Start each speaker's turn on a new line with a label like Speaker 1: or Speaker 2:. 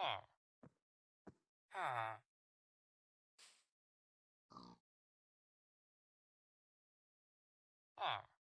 Speaker 1: Ah. Ah. Ah.